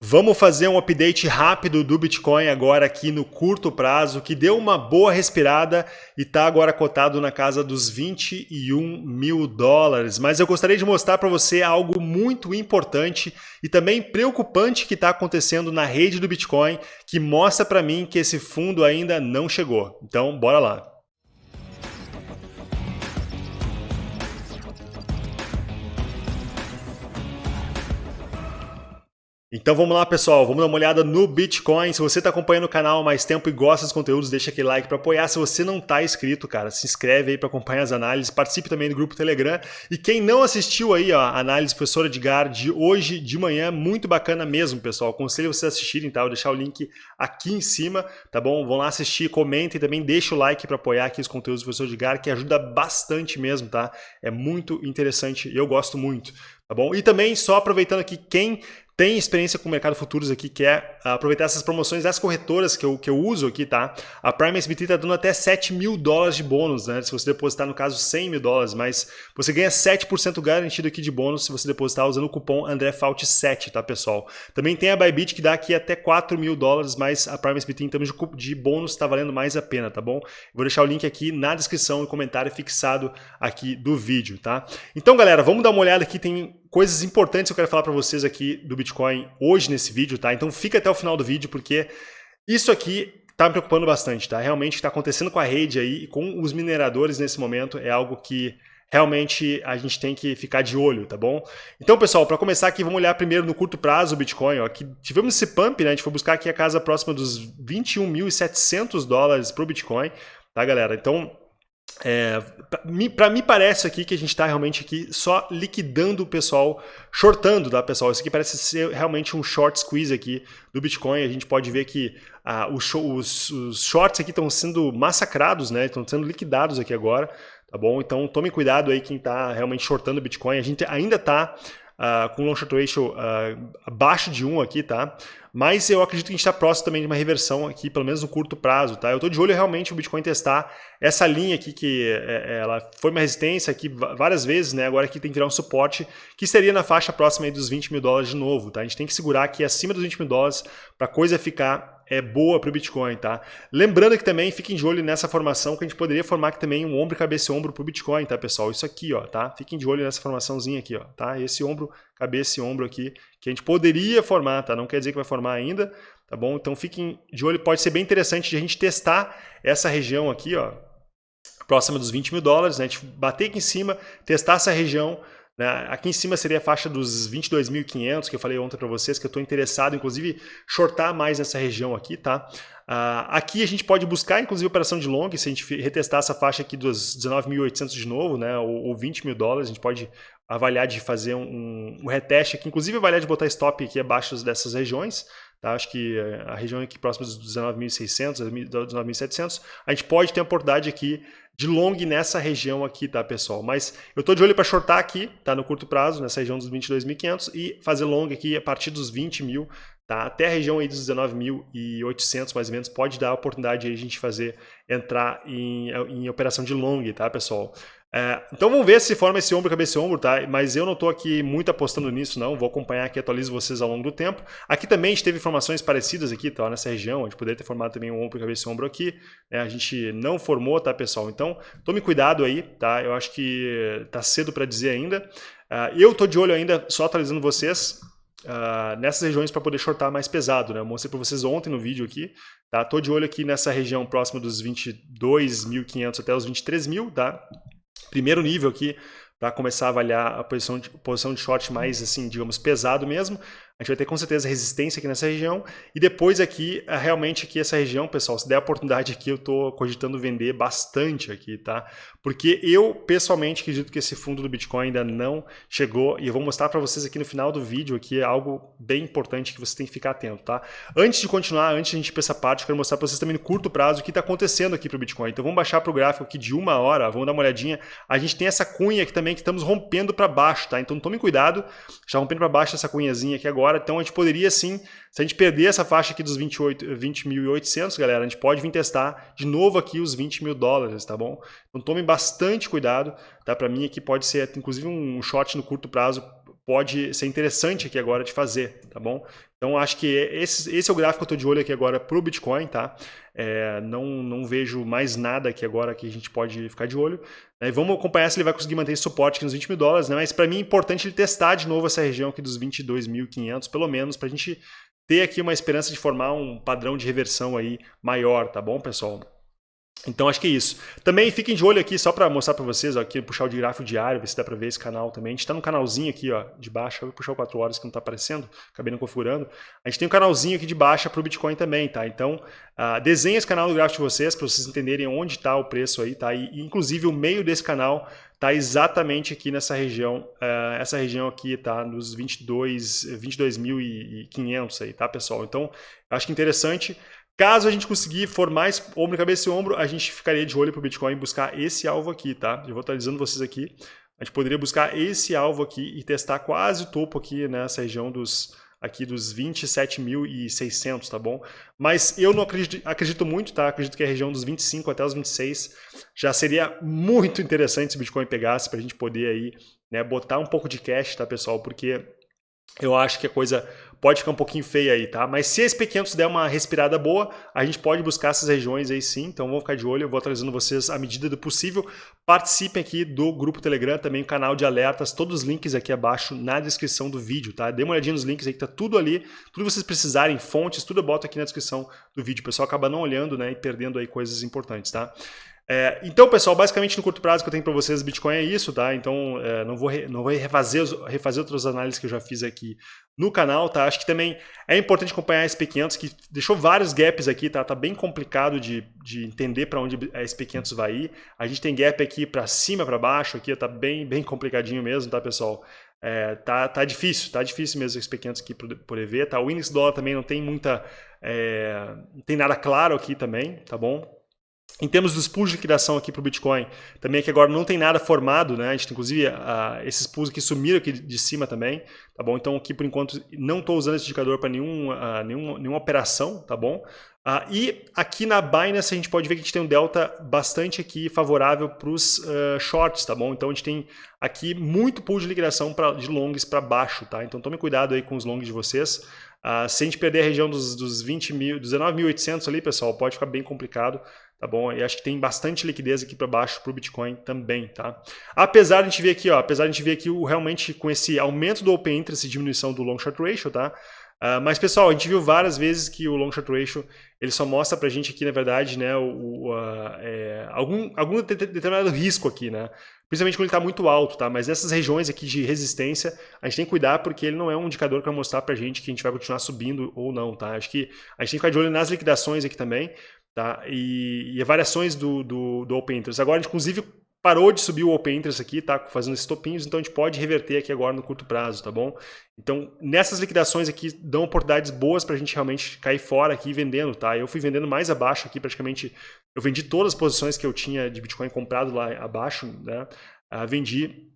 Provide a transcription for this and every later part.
Vamos fazer um update rápido do Bitcoin agora aqui no curto prazo, que deu uma boa respirada e está agora cotado na casa dos 21 mil dólares. Mas eu gostaria de mostrar para você algo muito importante e também preocupante que está acontecendo na rede do Bitcoin, que mostra para mim que esse fundo ainda não chegou. Então, bora lá. Então vamos lá pessoal, vamos dar uma olhada no Bitcoin. Se você está acompanhando o canal há mais tempo e gosta dos conteúdos, deixa aquele like para apoiar. Se você não está inscrito, cara, se inscreve aí para acompanhar as análises, participe também do grupo Telegram. E quem não assistiu aí ó, a análise professor Edgar de hoje de manhã, muito bacana mesmo pessoal. Aconselho vocês assistirem, tá? Vou deixar o link aqui em cima, tá bom? Vão lá assistir, comentem também, deixa o like para apoiar aqui os conteúdos do professor Edgar, que ajuda bastante mesmo, tá? É muito interessante e eu gosto muito. Tá bom? E também, só aproveitando aqui, quem tem experiência com o mercado futuros aqui, que é aproveitar essas promoções das corretoras que eu, que eu uso aqui, tá? A Prime SBT está dando até 7 mil dólares de bônus, né? Se você depositar, no caso, 100 mil dólares, mas você ganha 7% garantido aqui de bônus se você depositar usando o cupom AndréFault7, tá, pessoal? Também tem a Bybit que dá aqui até 4 mil dólares, mas a Prime SBT em termos de, de bônus está valendo mais a pena, tá bom? Vou deixar o link aqui na descrição e comentário fixado aqui do vídeo, tá? Então, galera, vamos dar uma olhada aqui, tem coisas importantes que eu quero falar para vocês aqui do Bitcoin hoje nesse vídeo, tá? Então fica até o final do vídeo, porque isso aqui está me preocupando bastante, tá? Realmente está acontecendo com a rede aí e com os mineradores nesse momento é algo que realmente a gente tem que ficar de olho, tá bom? Então, pessoal, para começar aqui, vamos olhar primeiro no curto prazo o Bitcoin. Ó, aqui tivemos esse pump, né? A gente foi buscar aqui a casa próxima dos 21.700 dólares para o Bitcoin, tá, galera? Então, é, para mim parece aqui que a gente está realmente aqui só liquidando o pessoal, shortando, tá pessoal? Isso aqui parece ser realmente um short squeeze aqui do Bitcoin. A gente pode ver que ah, os, os, os, shorts aqui estão sendo massacrados, né? Estão sendo liquidados aqui agora, tá bom? Então tome cuidado aí quem está realmente shortando o Bitcoin. A gente ainda está uh, com long short ratio uh, abaixo de 1 aqui, tá? Mas eu acredito que a gente está próximo também de uma reversão aqui, pelo menos no curto prazo, tá? Eu estou de olho realmente o Bitcoin testar essa linha aqui, que é, é, ela foi uma resistência aqui várias vezes, né? Agora aqui tem que virar um suporte, que seria na faixa próxima dos 20 mil dólares de novo, tá? A gente tem que segurar aqui acima dos 20 mil dólares para a coisa ficar é boa para o Bitcoin, tá? Lembrando que também fiquem de olho nessa formação que a gente poderia formar aqui também um ombro, cabeça e ombro para o Bitcoin, tá, pessoal? Isso aqui, ó, tá? Fiquem de olho nessa formaçãozinha aqui, ó, tá? Esse ombro, cabeça e ombro aqui que a gente poderia formar, tá? Não quer dizer que vai formar ainda, tá bom? Então fiquem de olho, pode ser bem interessante de a gente testar essa região aqui, ó, próxima dos 20 mil dólares, né? A gente bater aqui em cima, testar essa região, né? Aqui em cima seria a faixa dos 22.500, que eu falei ontem para vocês, que eu estou interessado, inclusive, shortar mais nessa região aqui, tá? Uh, aqui a gente pode buscar, inclusive, operação de long, se a gente retestar essa faixa aqui dos 19.800 de novo, né? Ou, ou 20 mil dólares, a gente pode avaliar de fazer um, um reteste aqui, inclusive avaliar de botar stop aqui abaixo dessas regiões, Tá? Acho que eh, a região aqui próxima dos 19.600, 19.700, a gente pode ter a oportunidade aqui de long nessa região aqui, tá, pessoal? Mas eu estou de olho para shortar aqui, tá, no curto prazo, nessa região dos 22.500 e fazer long aqui a partir dos 20 mil, tá? Até a região aí dos 19.800, mais ou menos, pode dar a oportunidade de a gente fazer, entrar em, em operação de long, tá, pessoal? É, então vamos ver se forma esse ombro, cabeça e ombro, tá? Mas eu não estou aqui muito apostando nisso, não. Vou acompanhar aqui, atualizo vocês ao longo do tempo. Aqui também a gente teve informações parecidas aqui, tá? Nessa região, a gente poderia ter formado também um ombro, cabeça e ombro aqui. Né? A gente não formou, tá, pessoal? Então, tome cuidado aí, tá? Eu acho que tá cedo para dizer ainda. Uh, eu estou de olho ainda, só atualizando vocês, uh, nessas regiões para poder shortar mais pesado, né? Eu mostrei para vocês ontem no vídeo aqui, tá? De olho aqui nessa região próxima dos 22.500 até os 23.000, tá? primeiro nível aqui para começar a avaliar a posição de, posição de short mais, assim, digamos, pesado mesmo. A gente vai ter com certeza resistência aqui nessa região. E depois aqui, é, realmente aqui essa região, pessoal, se der a oportunidade aqui, eu estou cogitando vender bastante aqui, tá? Porque eu, pessoalmente, acredito que esse fundo do Bitcoin ainda não chegou. E eu vou mostrar para vocês aqui no final do vídeo aqui algo bem importante que você tem que ficar atento, tá? Antes de continuar, antes de a gente ir para essa parte, eu quero mostrar para vocês também no curto prazo o que está acontecendo aqui para o Bitcoin. Então vamos baixar para o gráfico aqui de uma hora, vamos dar uma olhadinha. A gente tem essa cunha aqui também que estamos rompendo para baixo, tá? Então tome cuidado, já rompendo para baixo essa cunhazinha aqui agora agora. Então a gente poderia sim, se a gente perder essa faixa aqui dos 20.800, 20 galera, a gente pode vir testar de novo aqui os 20 mil dólares, tá bom? Então tome bastante cuidado, tá? Para mim aqui pode ser inclusive um short no curto prazo pode ser interessante aqui agora de fazer, tá bom? Então acho que esse, esse é o gráfico que eu estou de olho aqui agora para o Bitcoin, tá? É, não, não vejo mais nada aqui agora que a gente pode ficar de olho. Né? Vamos acompanhar se ele vai conseguir manter esse suporte aqui nos 20 mil dólares, né? Mas para mim é importante ele testar de novo essa região aqui dos 22.500, pelo menos, para a gente ter aqui uma esperança de formar um padrão de reversão aí maior, tá bom, pessoal? Então acho que é isso. Também fiquem de olho aqui, só para mostrar para vocês, ó, aqui puxar o gráfico diário, ver se dá para ver esse canal também. A gente está no canalzinho aqui ó, de baixo, vou puxar o 4 horas que não está aparecendo, acabei não configurando. A gente tem um canalzinho aqui de baixa para o Bitcoin também, tá? Então uh, desenhe esse canal no gráfico de vocês para vocês entenderem onde está o preço aí, tá? E, inclusive o meio desse canal está exatamente aqui nessa região, uh, essa região aqui está nos 22.500 22 aí, tá pessoal? Então acho que interessante. Caso a gente conseguir for mais ombro, cabeça e ombro, a gente ficaria de olho para o Bitcoin buscar esse alvo aqui, tá? Eu vou atualizando vocês aqui. A gente poderia buscar esse alvo aqui e testar quase o topo aqui nessa região dos aqui dos 27.600, tá bom? Mas eu não acredito, acredito muito, tá? Acredito que a região dos 25 até os 26 já seria muito interessante se o Bitcoin pegasse para a gente poder aí, né, botar um pouco de cash, tá, pessoal? Porque eu acho que a coisa pode ficar um pouquinho feia aí, tá? Mas se a SP500 der uma respirada boa, a gente pode buscar essas regiões aí sim, então vamos ficar de olho, eu vou atualizando vocês à medida do possível. Participem aqui do grupo Telegram, também o canal de alertas, todos os links aqui abaixo na descrição do vídeo, tá? Dê uma olhadinha nos links aí que tá tudo ali, tudo que vocês precisarem, fontes, tudo eu boto aqui na descrição do vídeo. O pessoal acaba não olhando, né, e perdendo aí coisas importantes, tá? É, então, pessoal, basicamente no curto prazo que eu tenho para vocês, Bitcoin é isso, tá? Então, é, não vou, re, não vou refazer, refazer outras análises que eu já fiz aqui no canal, tá? Acho que também é importante acompanhar a SP500, que deixou vários gaps aqui, tá? Tá bem complicado de, de entender para onde a SP500 vai ir. A gente tem gap aqui para cima, para baixo, aqui tá bem, bem complicadinho mesmo, tá, pessoal? É, tá, tá difícil, tá difícil mesmo a SP500 aqui por, por EV, tá? O índice dólar também não tem muita, é, não tem nada claro aqui também, tá bom? Em termos dos pools de liquidação aqui para o Bitcoin, também aqui agora não tem nada formado, né? A gente tem inclusive uh, esses pools aqui sumiram aqui de cima também, tá bom? Então aqui por enquanto não estou usando esse indicador para nenhum, uh, nenhum, nenhuma operação, tá bom? Uh, e aqui na Binance a gente pode ver que a gente tem um delta bastante aqui favorável para os shorts, tá bom? Então a gente tem aqui muito pool de liquidação pra, de longs para baixo, tá? Então tome cuidado aí com os longs de vocês. se a gente perder a região dos, dos 20 mil, 19.800 ali, pessoal, pode ficar bem complicado tá bom? E acho que tem bastante liquidez aqui para baixo para o Bitcoin também, tá? Apesar de a gente ver aqui, ó, apesar de a gente ver aqui o, realmente com esse aumento do Open Interest e diminuição do Long Short Ratio, tá? Uh, mas, pessoal, a gente viu várias vezes que o Long Short Ratio ele só mostra para a gente aqui, na verdade, né, o, uh, é, algum, algum determinado risco aqui, né? Principalmente quando ele está muito alto, tá? Mas nessas regiões aqui de resistência, a gente tem que cuidar porque ele não é um indicador que vai mostrar para a gente que a gente vai continuar subindo ou não, tá? Acho que a gente tem que ficar de olho nas liquidações aqui também, Tá? E, e variações do, do, do Open Interest. Agora, inclusive, parou de subir o Open Interest aqui, tá fazendo esses topinhos, então a gente pode reverter aqui agora no curto prazo, tá bom? Então, nessas liquidações aqui, dão oportunidades boas para a gente realmente cair fora aqui vendendo, tá? Eu fui vendendo mais abaixo aqui, praticamente, eu vendi todas as posições que eu tinha de Bitcoin comprado lá abaixo, né? Uh, vendi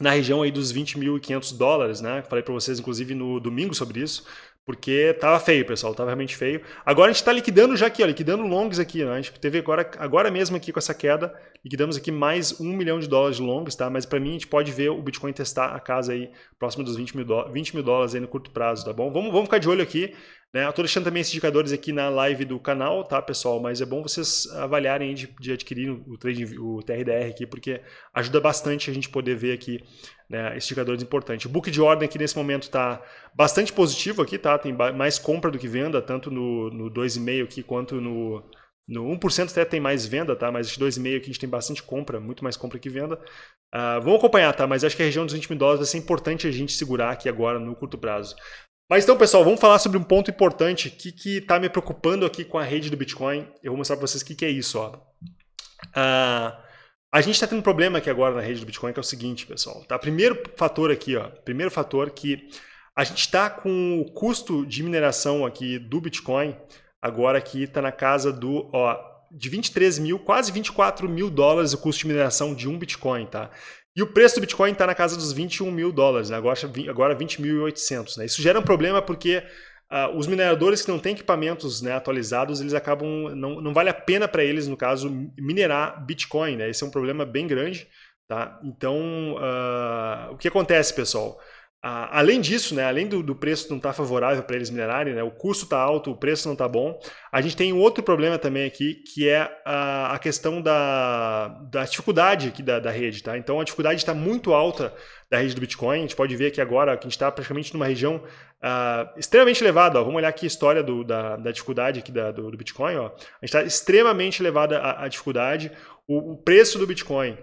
na região aí dos 20.500 dólares, né? Falei para vocês, inclusive, no domingo sobre isso. Porque tava feio, pessoal, tava realmente feio. Agora a gente está liquidando já aqui, ó, liquidando longs aqui, né? A gente teve agora, agora mesmo aqui com essa queda, liquidamos aqui mais um milhão de dólares de longs, tá? Mas para mim a gente pode ver o Bitcoin testar a casa aí próximo dos 20 mil, 20 mil dólares aí no curto prazo, tá bom? Vamos, vamos ficar de olho aqui. Né? Eu estou deixando também esses indicadores aqui na live do canal, tá, pessoal? Mas é bom vocês avaliarem de, de adquirir o, trading, o TRDR aqui, porque ajuda bastante a gente poder ver aqui né, esses indicadores importantes. O book de ordem aqui nesse momento está bastante positivo aqui, tá? Tem mais compra do que venda, tanto no, no 2,5 aqui quanto no, no 1% até tem mais venda, tá? Mas esse 2,5 aqui a gente tem bastante compra, muito mais compra que venda. Uh, vamos acompanhar, tá? Mas acho que a região dos 20 mil dólares vai ser importante a gente segurar aqui agora no curto prazo. Mas então, pessoal, vamos falar sobre um ponto importante que está me preocupando aqui com a rede do Bitcoin. Eu vou mostrar para vocês o que, que, é isso. Ó. Uh, a gente está tendo um problema aqui agora na rede do Bitcoin, que é o seguinte, pessoal. Tá? Primeiro fator aqui, ó, primeiro fator que a gente está com o custo de mineração aqui do Bitcoin, agora aqui está na casa do ó, de 23 mil, quase 24 mil dólares o custo de mineração de um Bitcoin. Tá? E o preço do Bitcoin está na casa dos 21 mil dólares, né? agora, agora 20.800. Né? Isso gera um problema porque uh, os mineradores que não têm equipamentos né, atualizados, eles acabam, não, não vale a pena para eles, no caso, minerar Bitcoin. Né? Esse é um problema bem grande. Tá? Então, uh, o que acontece, pessoal? Além disso, né, além do, do preço não estar tá favorável para eles minerarem, né, o custo está alto, o preço não está bom, a gente tem um outro problema também aqui, que é a, a questão da, da dificuldade aqui da, da rede. Tá? Então a dificuldade está muito alta da rede do Bitcoin. A gente pode ver aqui agora que a gente está praticamente numa região uh, extremamente elevada. Ó. Vamos olhar aqui a história do, da, da, dificuldade aqui da, do, do, Bitcoin. Ó. A gente está extremamente elevada a, dificuldade. O, o, preço do Bitcoin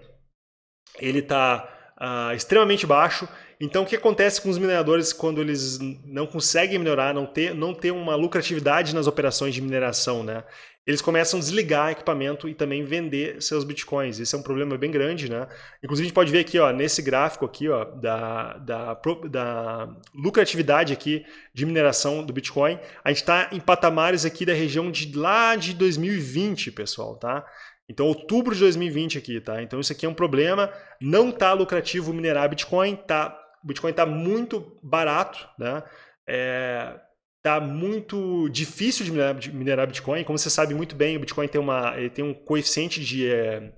ele está uh, extremamente baixo então, o que acontece com os mineradores quando eles não conseguem melhorar, não ter, não ter uma lucratividade nas operações de mineração, né? Eles começam a desligar equipamento e também vender seus bitcoins. Esse é um problema bem grande, né? Inclusive, a gente pode ver aqui, ó, nesse gráfico aqui, ó, da, da, da lucratividade aqui de mineração do Bitcoin, a gente está em patamares aqui da região de lá de 2020, pessoal, tá? Então, outubro de 2020 aqui, tá? Então, isso aqui é um problema. Não tá lucrativo minerar Bitcoin, tá o Bitcoin está muito barato, né? É, tá muito difícil de minerar, de minerar, Bitcoin. Como você sabe muito bem, o Bitcoin tem, uma, ele tem um coeficiente de, é,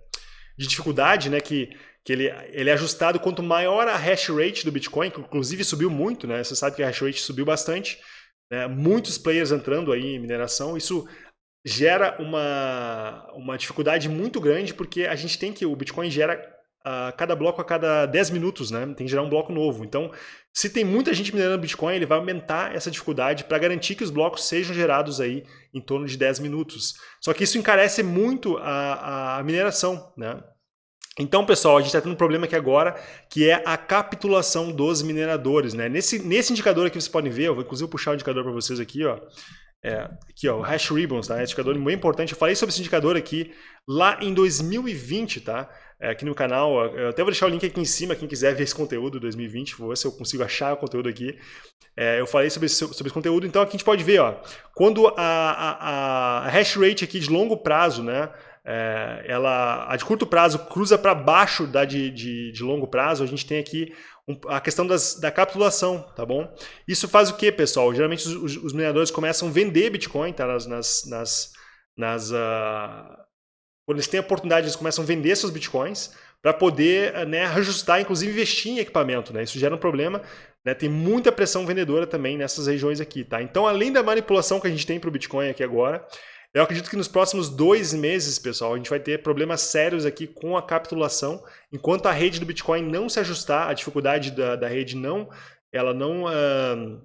de dificuldade, né? Que, que ele, ele é ajustado quanto maior a hash rate do Bitcoin, que inclusive subiu muito, né? Você sabe que a hash rate subiu bastante. Né? Muitos players entrando aí em mineração. Isso gera uma, uma dificuldade muito grande, porque a gente tem que. O Bitcoin gera a cada bloco a cada 10 minutos, né? Tem que gerar um bloco novo. Então, se tem muita gente minerando Bitcoin, ele vai aumentar essa dificuldade para garantir que os blocos sejam gerados aí em torno de 10 minutos. Só que isso encarece muito a, a mineração, né? Então, pessoal, a gente está tendo um problema aqui agora, que é a capitulação dos mineradores. Né? Nesse, nesse indicador aqui, vocês podem ver, eu vou inclusive puxar o indicador para vocês aqui, ó. É, aqui, ó, o Hash Ribbons, tá? Esse indicador muito importante. Eu falei sobre esse indicador aqui lá em 2020, tá? é, aqui no canal. Eu até vou deixar o link aqui em cima, quem quiser ver esse conteúdo 2020, vou ver se eu consigo achar o conteúdo aqui. É, eu falei sobre esse, sobre esse conteúdo, então aqui a gente pode ver, ó, quando a, a, a hash rate aqui de longo prazo, né, é, ela, a de curto prazo cruza para baixo da de, de, de, longo prazo, a gente tem aqui um, a questão das, da capitulação, tá bom? Isso faz o que, pessoal? Geralmente os, os, mineradores começam a vender Bitcoin tá, nas, nas, nas, nas uh, quando eles têm a oportunidade, eles começam a vender seus bitcoins para poder né, ajustar, inclusive investir em equipamento. Né? Isso gera um problema. Né? Tem muita pressão vendedora também nessas regiões aqui. Tá? Então, além da manipulação que a gente tem para o Bitcoin aqui agora, eu acredito que nos próximos dois meses, pessoal, a gente vai ter problemas sérios aqui com a capitulação. Enquanto a rede do Bitcoin não se ajustar, a dificuldade da, da rede não, ela não uh,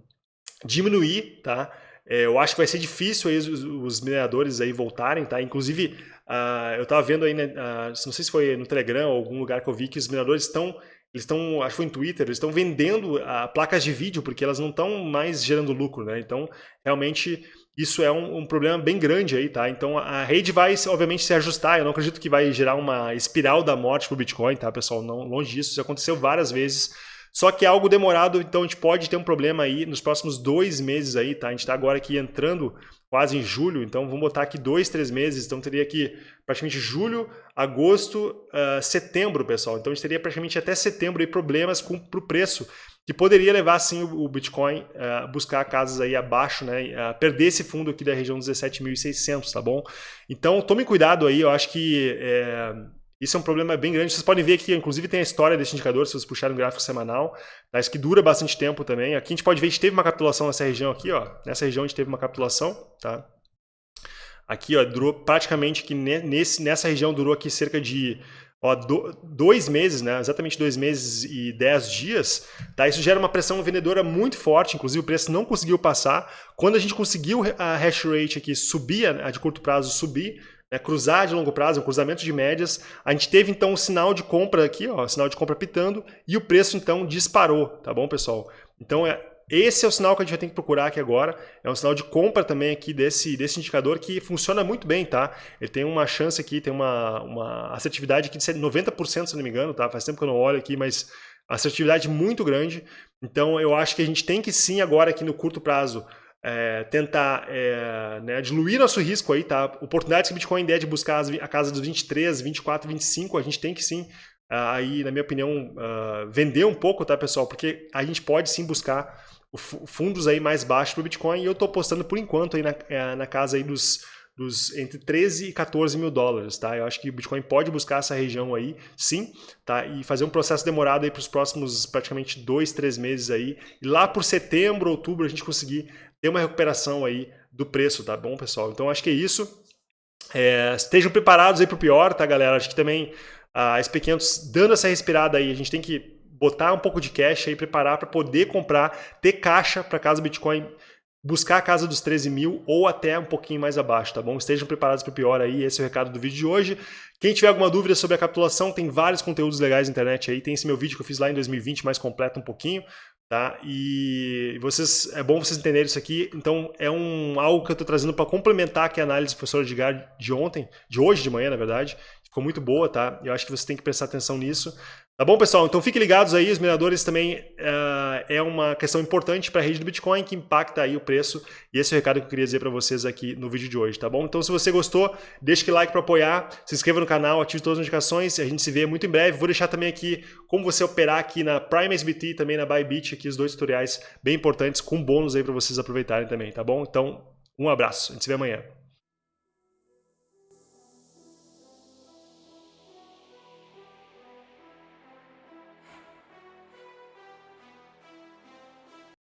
diminuir, tá? É, eu acho que vai ser difícil aí os, os mineradores aí voltarem, tá? Inclusive, Uh, eu estava vendo aí, né, uh, não sei se foi no Telegram ou algum lugar que eu vi que os mineradores estão, eles estão, acho que foi no Twitter, eles estão vendendo placas de vídeo porque elas não estão mais gerando lucro, né? Então, realmente, isso é um, um, problema bem grande aí, tá? Então, a rede vai, obviamente, se ajustar. Eu não acredito que vai gerar uma espiral da morte para o Bitcoin, tá, pessoal? Não, longe disso, isso aconteceu várias vezes. Só que é algo demorado, então a gente pode ter um problema aí nos próximos dois meses aí, tá? A gente está agora aqui entrando quase em julho, então vamos botar aqui dois, três meses, então teria aqui praticamente julho, agosto, uh, setembro, pessoal. Então a gente teria praticamente até setembro aí problemas com o preço, que poderia levar sim o, o Bitcoin a uh, buscar casas aí abaixo, né, a perder esse fundo aqui da região dos 17.600, tá bom? Então tome cuidado aí, eu acho que é, isso é um problema bem grande. Vocês podem ver aqui, inclusive tem a história desse indicador, se vocês puxarem um gráfico semanal, tá? isso que dura bastante tempo também. Aqui a gente pode ver que teve uma capitulação nessa região aqui, ó. Nessa região a gente teve uma capitulação, tá? Aqui, ó, durou praticamente que nesse, nessa região durou aqui cerca de ó, do, dois meses, né? Exatamente dois meses e dez dias, tá? Isso gera uma pressão vendedora muito forte, inclusive o preço não conseguiu passar. Quando a gente conseguiu a hash rate aqui subir, a de curto prazo subir, né, cruzar de longo prazo, um cruzamento de médias. A gente teve então um sinal de compra aqui, ó, sinal de compra pitando, e o preço então disparou, tá bom, pessoal? Então é, esse é o sinal que a gente vai ter que procurar aqui agora. É um sinal de compra também aqui desse, desse indicador que funciona muito bem, tá? Ele tem uma chance aqui, tem uma, uma assertividade aqui de 90%, se não me engano, tá? Faz tempo que eu não olho aqui, mas assertividade muito grande. Então eu acho que a gente tem que sim agora aqui no curto prazo é, tentar é, né, diluir nosso risco aí, tá? Oportunidades que o Bitcoin der de buscar a casa dos 23, 24, 25, a gente tem que sim, aí, na minha opinião, uh, vender um pouco, tá, pessoal? Porque a gente pode sim buscar fundos aí mais baixos para o Bitcoin e eu estou apostando por enquanto aí na, é, na casa aí dos dos entre 13 e 14 mil dólares, tá? Eu acho que o Bitcoin pode buscar essa região aí, sim, tá? E fazer um processo demorado aí para os próximos praticamente dois, três meses aí. E lá por setembro, outubro, a gente conseguir ter uma recuperação aí do preço, tá bom, pessoal? Então acho que é isso. É, estejam preparados aí para o pior, tá, galera? Acho que também a SP500 dando essa respirada aí, a gente tem que botar um pouco de cash aí, preparar para poder comprar, ter caixa para caso o Bitcoin buscar a casa dos 13 mil ou até um pouquinho mais abaixo, tá bom? Estejam preparados para o pior aí, esse é o recado do vídeo de hoje. Quem tiver alguma dúvida sobre a capitulação, tem vários conteúdos legais na internet aí, tem esse meu vídeo que eu fiz lá em 2020, mais completo um pouquinho, tá? E vocês, é bom vocês entenderem isso aqui, então é um, algo que eu estou trazendo para complementar aqui a análise do professor Edgar de ontem, de hoje de manhã, na verdade, ficou muito boa, tá? Eu acho que você tem que prestar atenção nisso. Tá bom, pessoal? Então fiquem ligados aí, os mineradores também uh, é uma questão importante para a rede do Bitcoin que impacta aí o preço e esse é o recado que eu queria dizer para vocês aqui no vídeo de hoje, tá bom? Então se você gostou, deixa o like para apoiar, se inscreva no canal, ative todas as notificações, a gente se vê muito em breve. Vou deixar também aqui como você operar aqui na Prime SBT e também na Bybit, aqui os dois tutoriais bem importantes com bônus aí para vocês aproveitarem também, tá bom? Então, um abraço, a gente se vê amanhã.